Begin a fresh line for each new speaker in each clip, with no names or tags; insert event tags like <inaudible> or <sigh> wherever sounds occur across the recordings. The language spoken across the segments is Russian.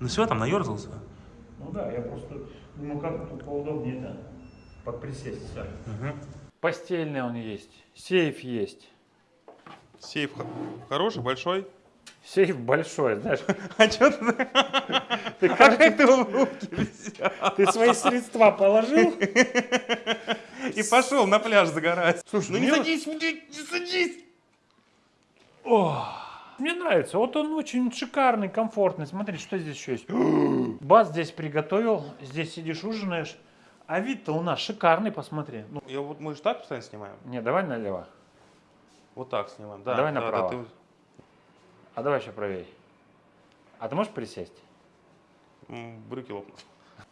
Ну все, там наерзался.
Ну да, я просто думаю, как тут поудобнее-то подприсесть. Все.
Угу.
Постельный он есть, сейф есть.
Сейф хороший, большой.
Сейф большой, знаешь. <laughs>
А что ты?
Ты,
как ты в руки
ты свои средства положил?
И пошел на пляж загорать.
Слушай,
ну не садись, не не садись.
О, мне нравится. Вот он очень шикарный, комфортный. Смотри, что здесь еще есть. <gasps> Бас здесь приготовил. Здесь сидишь, ужинаешь. А вид-то у нас шикарный, посмотри. Ну,
Я вот мы же так постоянно снимаем.
не, давай налево.
Вот так снимаем. Да,
Давай
да, да,
направо.
ты-
А давай еще правее. А ты можешь присесть?
брюки лопнут.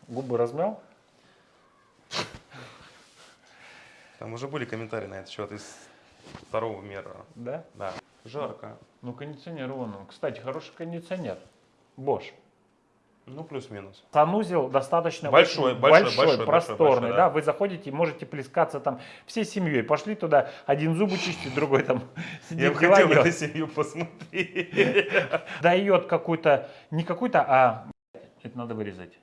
Губы размял?
Там уже были комментарии на этот счет из второго мира.
Да.
Да. Жарко.
Ну, кондиционер вон он. Кстати, хороший кондиционер. Bosch.
Ну, плюс-минус.
Санузел достаточно
Большой,
очень
большой,
большой,
большой,
просторный,
большой,
да.
да.
Вы заходите и можете плескаться там всей семьей. Пошли туда, один зубы чистит, другой там <laughs> сидит,
Я бы хотел эту семью посмотреть.
дает какой-то, не какой-то, а это надо вырезать.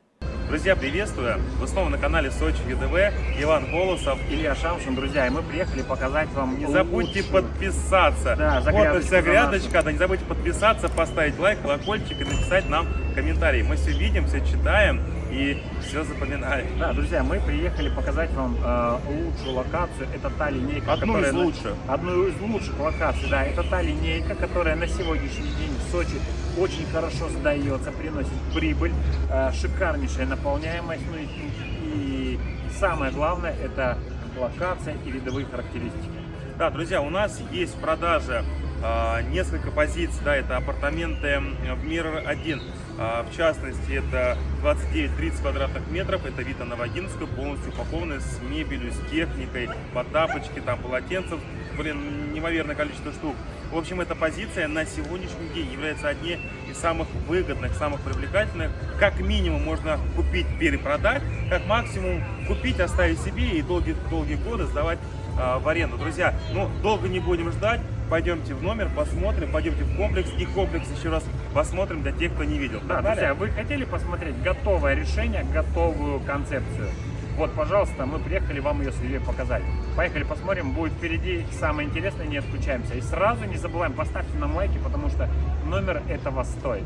Друзья, приветствую! Вы снова на канале Сочи ЮДВ. Иван Колосов.
Илья Шамшин, друзья, и мы приехали показать вам
Не забудьте
лучшую-
подписаться.
Да,
вот вся грядочка. Да, не забудьте подписаться, поставить лайк, колокольчик и написать нам комментарий. Мы все видим, все читаем и все запоминаем.
Да, друзья, мы приехали показать вам э, лучшую локацию. Это та линейка,
Одну
которая...
из
на-
лучших.
Одну из лучших локаций, да. Это та линейка, которая на сегодняшний день в Сочи очень хорошо сдается, приносит прибыль, э, шикарнейшая наполняемость. Ну и, и самое главное, это локация и видовые характеристики.
Да, друзья, у нас есть в продаже а, несколько позиций. Да, это апартаменты в Мир 1. А, в частности, это 29-30 квадратных метров. Это Вита Новогинскую, полностью упакованная с мебелью, с техникой, по тапочке, там полотенцев. Блин, неимоверное количество штук. В общем, эта позиция на сегодняшний день является одной из самых выгодных, самых привлекательных. Как минимум можно купить, перепродать, как максимум купить, оставить себе и долгие-долгие годы сдавать а, в аренду. Друзья, ну, долго не будем ждать. Пойдемте в номер, посмотрим, пойдемте в комплекс. И комплекс еще раз посмотрим для тех, кто не видел.
Да,
Погнали?
друзья, вы хотели посмотреть готовое решение, готовую концепцию? Вот, пожалуйста, мы приехали вам ее с Ильей показать. Поехали посмотрим, будет впереди самое интересное, не отключаемся. И сразу не забываем, поставьте нам лайки, потому что номер этого стоит.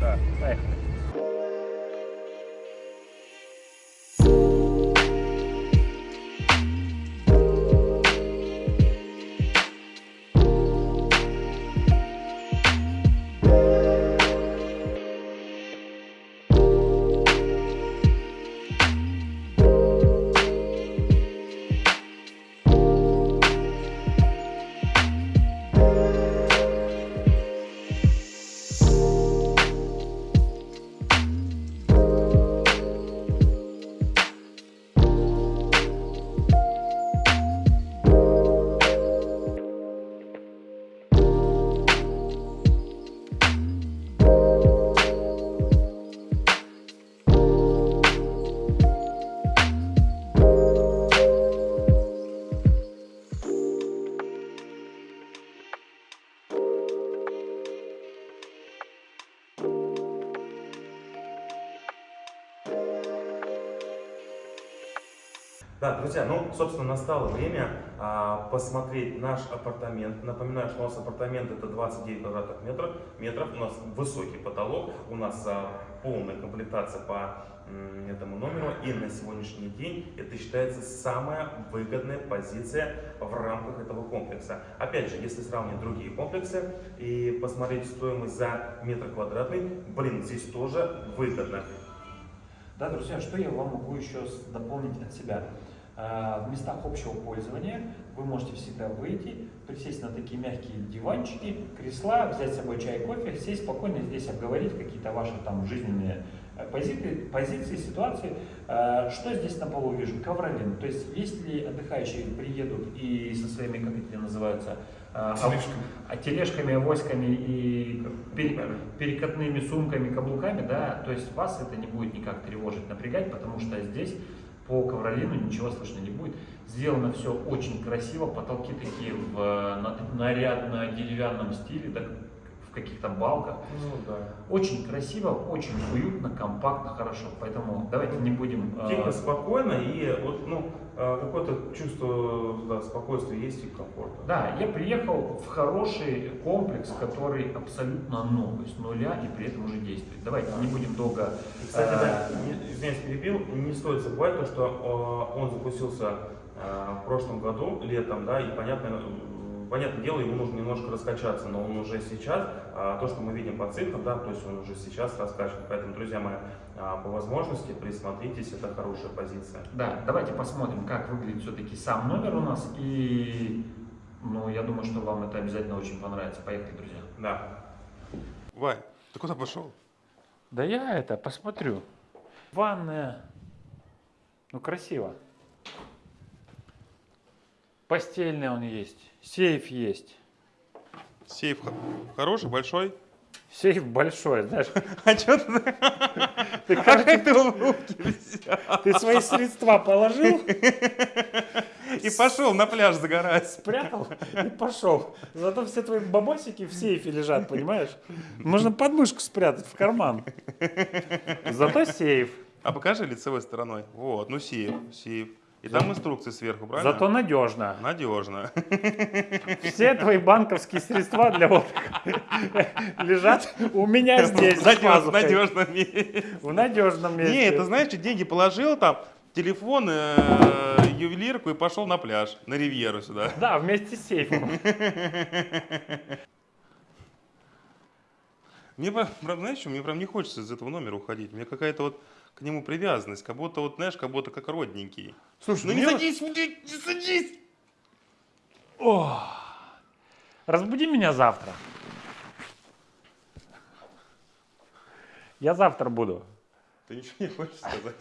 Да.
Поехали.
Да, друзья, ну, собственно, настало время а, посмотреть наш апартамент. Напоминаю, что у нас апартамент это 29 квадратных метров, метров. У нас высокий потолок, у нас а, полная комплектация по м, этому номеру. И на сегодняшний день это считается самая выгодная позиция в рамках этого комплекса. Опять же, если сравнить другие комплексы и посмотреть стоимость за метр квадратный, блин, здесь тоже выгодно.
Да, друзья, что я вам могу еще дополнить от себя? А, В местах общего пользования вы можете всегда выйти, присесть на такие мягкие диванчики, кресла, взять с собой чай, кофе, сесть спокойно здесь обговорить какие-то ваши там жизненные э, позиции, позиции ситуации. А, Что здесь на полу вижу? Ковролин. То есть если отдыхающие приедут и со своими, как это называются, а,
Тележками.
а, тележками, авоськами и пере- перекатными сумками, каблуками, да, то есть вас это не будет никак тревожить, напрягать, потому что здесь по ковролину ничего слышно не будет. Сделано все очень красиво, потолки такие в на- нарядно деревянном стиле, так, каких-то балках.
Ну да.
Очень красиво, очень уютно, компактно, хорошо. Поэтому давайте не будем... э,
Тихо, спокойно и вот, ну, э, какое-то чувство да, спокойствия есть и комфорта.
Да, я приехал в хороший комплекс, который абсолютно новый, с нуля и при этом уже действует. Давайте не будем долго...
И, Кстати,
э,
да, не- извиняюсь, перебил, не стоит забывать то, что э, он запустился э, в прошлом году, летом, да, и понятно, э, понятное дело, ему нужно немножко раскачаться, но он уже сейчас, а, то, что мы видим по цифрам, да, то есть он уже сейчас раскачан. Поэтому, друзья мои, а, по возможности присмотритесь, это хорошая позиция.
Да, давайте посмотрим, как выглядит все-таки сам номер у нас. И, ну, я думаю, что вам это обязательно очень понравится. Поехали, друзья.
Да.
Вань, ты куда пошел?
Да я это посмотрю. Ванная. Ну, красиво. Постельный он есть. Сейф есть.
Сейф хо- хороший, большой.
Сейф большой, знаешь. <laughs>
А что ты?
Ты,
А как ты его в руки взял?
ты свои средства положил,
И пошел на пляж загорать.
спрятал и пошел. Зато все твои бабосики в сейфе лежат, понимаешь? Можно подмышку спрятать в карман. Зато сейф.
А покажи лицевой стороной. Вот, ну сейф, сейф. И там инструкции сверху, правильно?
Зато надежно.
Надежно.
Все твои банковские средства для отдыха лежат у меня здесь. за
Надежно,
пазухой.
надежно месте.
В надежном месте.
Не, это знаешь, что деньги положил там, телефон, э, ювелирку и пошел на пляж, на ривьеру сюда.
Да, вместе с сейфом.
Мне, знаешь, что, мне прям не хочется из этого номера уходить. Меня какая-то вот к нему привязанность, как будто вот, знаешь, как будто как родненький.
Слушай,
Ну не садись, не садись!
О, разбуди меня завтра. Я завтра буду.
Ты ничего не хочешь сказать?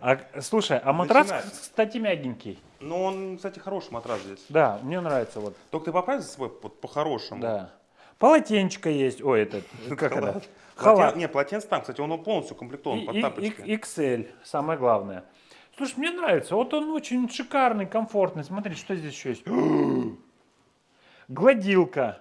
А, слушай, а матрас,
Начинай.
кстати, мягенький.
Ну, он, кстати, хороший матрас здесь.
Да, мне нравится вот.
Только ты поправь за собой вот по-хорошему.
Да. Полотенечко есть. Ой, <laughs> это, как это?
Халат. Не, полотенце там, кстати, он полностью комплектован
И-
под тапочки.
XL, самое главное. Слушай, мне нравится. Вот он очень шикарный, комфортный. Смотри, что здесь еще есть. <gasps> Гладилка,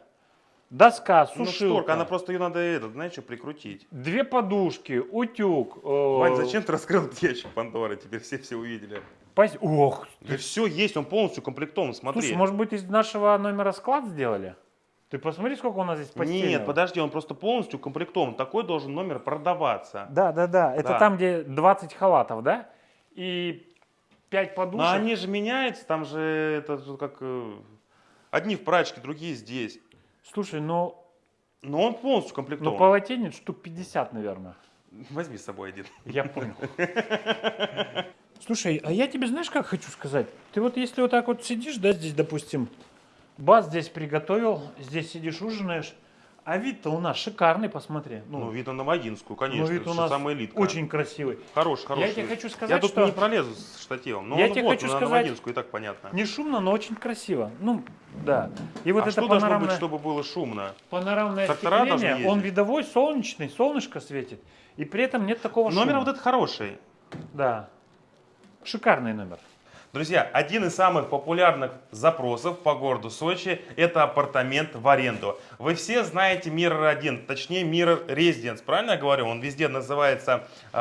доска,
Ну,
сушилка,
шторка, она просто ее надо, этот, знаешь, что, прикрутить.
две подушки, утюг. э,
Вань, зачем ты раскрыл <laughs> ящик Пандоры? Теперь все все увидели.
пос- Ох,
Да все есть, он полностью комплектован, смотри.
слушай, может быть из нашего номера склад сделали? Ты посмотри, сколько у нас здесь постельного.
Нет, подожди, он просто полностью комплектован. Такой должен номер продаваться.
Да, да, да. Это
Да.
там, где 20 халатов, да? И 5 подушек.
Но они же меняются, там же это как... э, Одни в прачке, другие здесь.
Слушай, ну,
Но он полностью
ну
комплектован.
полотенец штук 50, наверное.
Возьми с собой один.
Я понял. Слушай, а я тебе знаешь, как хочу сказать? Ты вот если вот так вот сидишь, да, здесь, допустим, бас здесь приготовил, здесь сидишь, ужинаешь, а вид-то у нас шикарный, посмотри.
Ну,
Ну,
вид на Новогинскую, конечно.
ну, вид у нас
самая элитка.
очень красивый.
Хороший, хороший.
Я тебе хочу
Я
сказать,
тут
что
не пролезу с штативом. Но
Я
он
тебе
вот,
хочу
на
сказать-
Новогинскую, и так понятно.
не шумно, но очень красиво. Ну, да. И вот
а
это
что должно
панорамное,
быть, чтобы было шумно?
панорамное
Трактора
остекление, он видовой, солнечный, солнышко светит. И при этом нет такого
Номер
шума.
вот этот хороший.
Да. Шикарный номер.
Друзья, один из самых популярных запросов по городу Сочи – это апартамент в аренду. Вы все знаете Mirror 1, точнее Mirror Residence, правильно я говорю? Он везде называется э,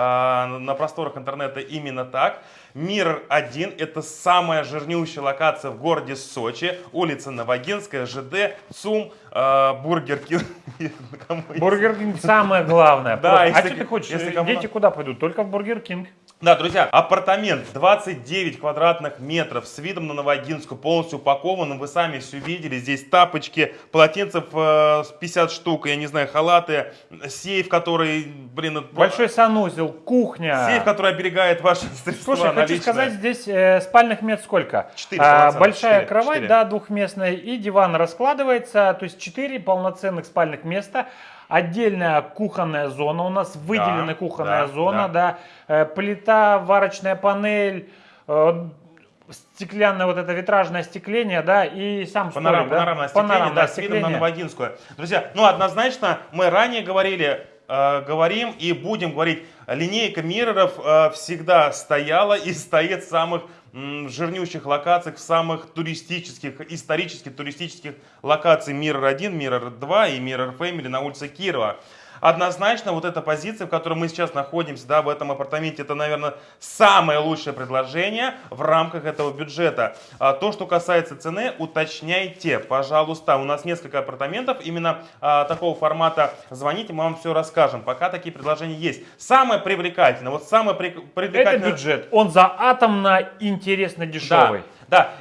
на просторах интернета именно так. Mirror 1 – это самая жирнющая локация в городе Сочи. Улица Навагинская, ЖД, ЦУМ, э, Бургер Кинг. <laughs>
Бургер Кинг самое главное.
Да, если-
а что ты хочешь?
если кому
Дети куда пойдут? Только в Бургер Кинг.
Да, друзья, апартамент 29 квадратных метров с видом на Навагинскую, полностью упакованным. Вы сами все видели. Здесь тапочки, полотенцев э, с 50 штук, я не знаю, халаты, сейф, который, блин,
Большой санузел, кухня.
сейф, который оберегает ваши средства
Слушай, хочу
наличные.
сказать, здесь э, спальных мест сколько?
Четыре
А,
полноценных,
большая
четыре,
кровать,
четыре.
да, двухместная, и диван раскладывается, то есть четыре полноценных спальных места. Отдельная кухонная зона, у нас выделена кухонная
да,
зона, да, Э, плита, варочная панель, э, стеклянное вот это витражное остекление, да, и сам
Панорам,
столик, да?
панорамное остекление,
Панорамное
да, с видом на. Новогинскую. Друзья, ну однозначно мы ранее говорили, э, говорим и будем говорить, линейка мирроров э, всегда стояла и стоит в самых жирнющих локациях, в самых туристических, исторически туристических локаций Mirror 1, Mirror 2 и Mirror Family на улице Кирова. Однозначно, вот эта позиция, в которой мы сейчас находимся, да, в этом апартаменте, это, наверное, самое лучшее предложение в рамках этого бюджета. А то, что касается цены, уточняйте, пожалуйста. У нас несколько апартаментов именно а, такого формата. Звоните, мы вам все расскажем. Пока такие предложения есть. Самое привлекательное, вот самое при-
Это
привлекательное...
бюджет. Он за атомно интересно дешевый.
Да,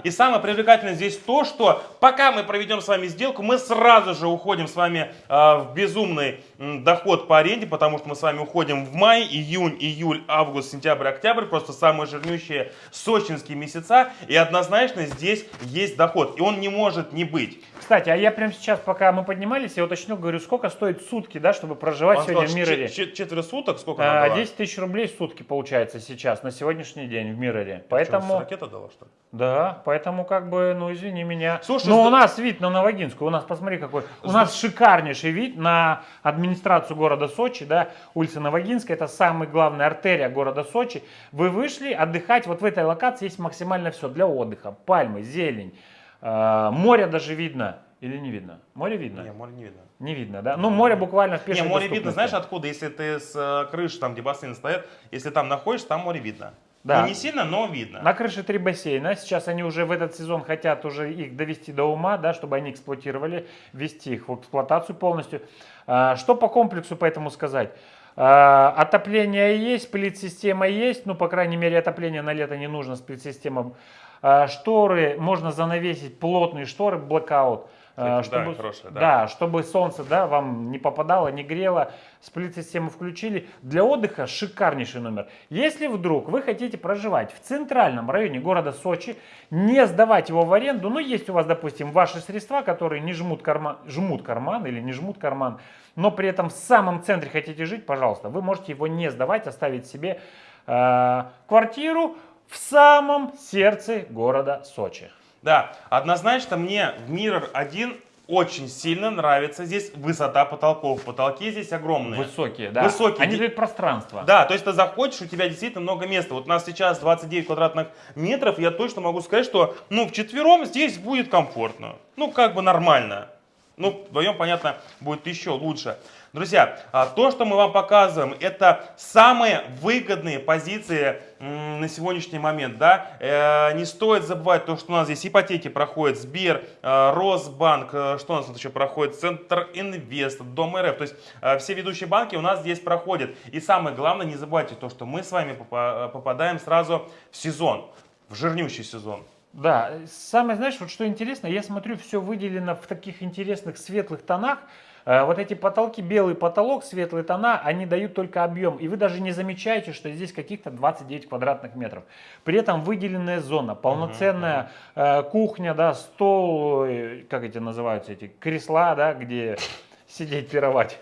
и самое привлекательное здесь то, что пока мы проведем с вами сделку, мы сразу же уходим с вами э, в безумный доход по аренде, потому что мы с вами уходим в май, июнь, июль, август, сентябрь, октябрь, просто самые жирнющие сочинские месяца, и однозначно здесь есть доход, и он не может не быть.
Кстати, а я прямо сейчас, пока мы поднимались, я уточнил, говорю, сколько стоит сутки, да, чтобы проживать
Он
сегодня в
сказал,
Мироре.
чет- чет- четверо суток, сколько
А,
она дала?
10 тысяч рублей в сутки получается сейчас, на сегодняшний день в Мироре.
Что,
Поэтому,
ракета дала, что ли?
да, поэтому как бы, ну извини меня.
Слушай,
Но
с-
у нас вид на Новогинскую, у нас, посмотри какой, у нас шикарнейший вид на администрацию города Сочи, да, улица Новогинская, это самая главная артерия города Сочи. Вы вышли отдыхать, вот в этой локации есть максимально все для отдыха, пальмы, зелень, э, море даже видно. Или не видно? Море видно?
Не, море не видно.
Не видно, да? Ну, море буквально в
Не,
пешей
море видно, знаешь откуда? Если ты с э, крыши, там где бассейн стоят, если там находишься, там море видно.
Да.
Ну, не сильно, но видно.
На крыше три бассейна. Сейчас они уже в этот сезон хотят уже их довести до ума, да, чтобы они эксплуатировали, ввести их в эксплуатацию полностью. А, Что по комплексу поэтому сказать? А, Отопление есть, сплит-система есть, ну, по крайней мере, отопление на лето не нужно, сплит-система. А, Шторы, можно занавесить плотные шторы, блокаут. А,
Кстати, да, хорошая, да.
да, чтобы солнце да, вам не попадало, не грело. Сплит-систему включили. Для отдыха шикарнейший номер. Если вдруг вы хотите проживать в центральном районе города Сочи, не сдавать его в аренду, ну есть у вас, допустим, ваши средства, которые не жмут карман, жмут карман или не жмут карман, но при этом в самом центре хотите жить, пожалуйста, вы можете его не сдавать, оставить себе э, квартиру в самом сердце города Сочи.
Да, однозначно мне в Mirror 1 очень сильно нравится здесь высота потолков. Потолки здесь огромные.
Высокие, да.
Высокие.
Они дают пространство.
Да, то есть ты заходишь, у тебя действительно много места. Вот у нас сейчас 29 квадратных метров, я точно могу сказать, что ну вчетвером здесь будет комфортно. Ну как бы нормально. Ну, вдвоем, понятно, будет еще лучше. Друзья, а, то, что мы вам показываем, это самые выгодные позиции на сегодняшний момент. Да? Э, Не стоит забывать то, что у нас здесь ипотеки проходят Сбер, э, Росбанк, э, что у нас тут еще проходит, Центр Инвест, Дом РФ. То есть все ведущие банки у нас здесь проходят. И самое главное, не забывайте то, что мы с вами попа- попадаем сразу в сезон, в жирнющий сезон.
Да, самое, знаешь, вот что интересно, я смотрю, все выделено в таких интересных светлых тонах. Э, Вот эти потолки, белый потолок, светлые тона, они дают только объем. И вы даже не замечаете, что здесь каких-то 29 квадратных метров. При этом выделенная зона, полноценная э, кухня, да, стол, э, как эти называются, эти кресла, да, где <laughs> сидеть, пировать.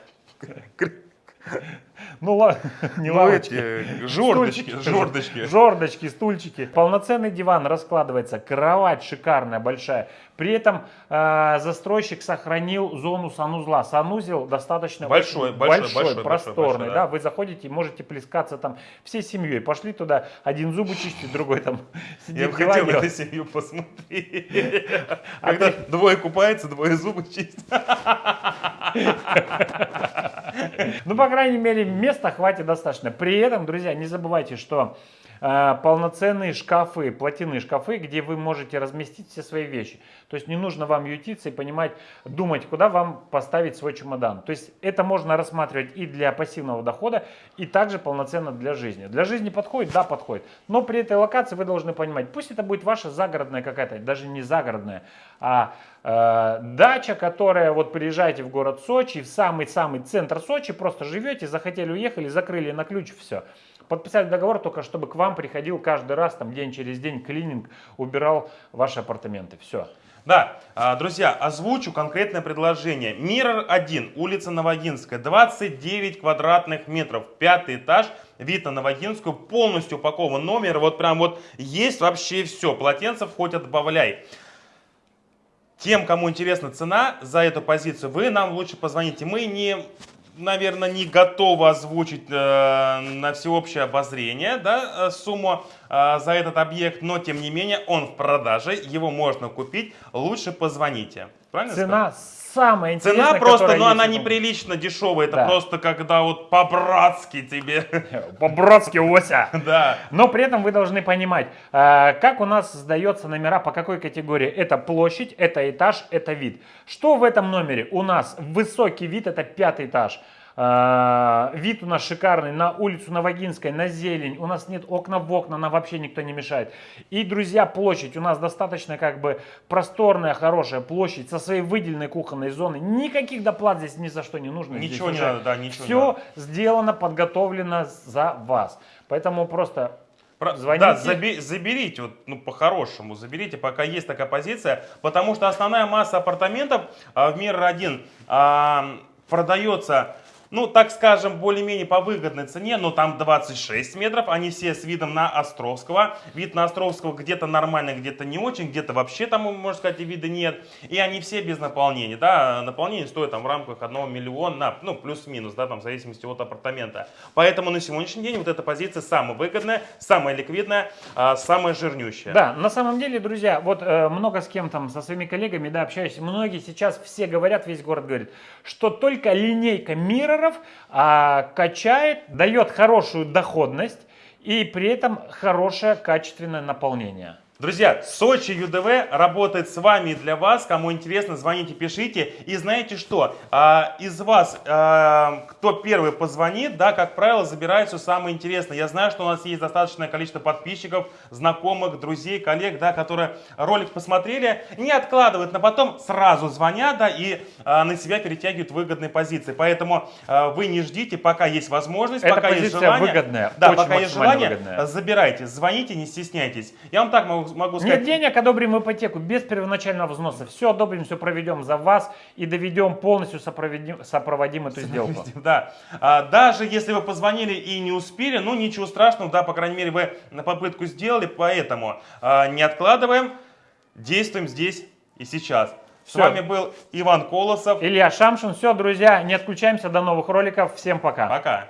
Ну ладно, не
Ну,
лавочки.
эти, Жордочки,
Стульчики.
жордочки.
Жордочки, стульчики. Полноценный диван раскладывается, кровать шикарная, большая. При этом э, застройщик сохранил зону санузла. Санузел достаточно
Большой, большой,
большой,
большой,
просторный.
большой,
да.
да.
Вы заходите, можете плескаться там всей семьей. Пошли туда, один зубы чистит, другой там <laughs>
Я
сидит
бы
дела
хотел эту семью посмотреть. <laughs> Когда двое купаются, двое зубы чистят. <laughs>
Ну, по крайней мере, места хватит достаточно. При этом, друзья, не забывайте, что э, полноценные шкафы, платяные шкафы, где вы можете разместить все свои вещи. То есть не нужно вам ютиться и понимать, думать, куда вам поставить свой чемодан. То есть это можно рассматривать и для пассивного дохода, и также полноценно для жизни. Для жизни подходит? Да, подходит. Но при этой локации вы должны понимать, пусть это будет ваша загородная какая-то, даже не загородная, а э, дача, которая вот приезжаете в город Сочи, в самый-самый центр Сочи, просто живете, захотели уехали, закрыли на ключ, все. Подписали договор только, чтобы к вам приходил каждый раз, там день через день клининг, убирал ваши апартаменты. Все.
Да, а, друзья, озвучу конкретное предложение. Миррор 1, улица Новогинская, 29 квадратных метров, пятый этаж, вид на Новогинскую, полностью упакован номер, вот прям вот есть вообще все, полотенцев хоть отбавляй. Тем, кому интересна цена за эту позицию, вы нам лучше позвоните. Мы не наверное, не готова озвучить э, на всеобщее обозрение да, э, сумму э, за этот объект, но тем не менее он в продаже, его можно купить, лучше позвоните. Правильно сказал?
Цена самая интересная,
Цена просто,
которая
ну она неприлично дешевая, это
Да.
просто когда вот по-братски тебе, <laughs>
По-братски, Ося.
да.
Но при этом вы должны понимать, э, как у нас сдается номера, по какой категории. Это площадь, это этаж, это вид. Что в этом номере? У нас высокий вид, это пятый этаж. Э, Вид у нас шикарный на улицу Новогинской, на зелень. У нас нет окна в окна, нам вообще никто не мешает. И, друзья, площадь у нас достаточно как бы просторная, хорошая площадь со своей выделенной кухонной зоной. Никаких доплат здесь ни за что не нужно. Здесь
Ничего не
уже
надо, да, ничего не
Все
надо.
сделано, подготовлено за вас. Поэтому просто
Про-
Звоните.
Да, заби- заберите, вот, ну, по-хорошему, заберите, пока есть такая позиция, потому что основная масса апартаментов а, в мир 1 продается, ну, так скажем, более-менее по выгодной цене, но там 26 метров, они все с видом на Островского. Вид на Островского где-то нормальный, где-то не очень, где-то вообще там, можно сказать, и вида нет. И они все без наполнения, да, наполнение стоит там в рамках 1 миллиона, ну, плюс-минус, да, там, в зависимости от апартамента. Поэтому на сегодняшний день вот эта позиция самая выгодная, самая ликвидная, а, самая жирнющая.
Да, на самом деле, друзья, вот э, много с кем там, со своими коллегами, да, общаюсь, многие сейчас все говорят, весь город говорит, что только линейка мирроров а, качает, дает хорошую доходность и при этом хорошее качественное наполнение.
Друзья, Сочи ЮДВ работает с вами и для вас. Кому интересно, звоните, пишите. И знаете что? А, из вас, а, кто первый позвонит, да, как правило, забирает все самое интересное. Я знаю, что у нас есть достаточное количество подписчиков, знакомых, друзей, коллег, да, которые ролик посмотрели, не откладывают на потом, сразу звонят, да, и а, на себя перетягивают выгодные позиции. Поэтому вы не ждите, пока есть возможность,
Эта
пока есть желание.
выгодная,
Да, пока есть желание,
выгодная.
забирайте, звоните, не стесняйтесь. Я вам так могу, могу сказать.
Нет денег, одобрим ипотеку без первоначального взноса. Все одобрим, все проведем за вас и доведем полностью, сопроводим, сопроводим эту сделку.
Да. А, даже если вы позвонили и не успели, ну ничего страшного, да, по крайней мере вы на попытку сделали, поэтому а, не откладываем, действуем здесь и сейчас. С
Всё.
вами был Иван Колосов.
Илья Шамшин. Все, друзья, не отключаемся. До новых роликов. Всем пока.
Пока.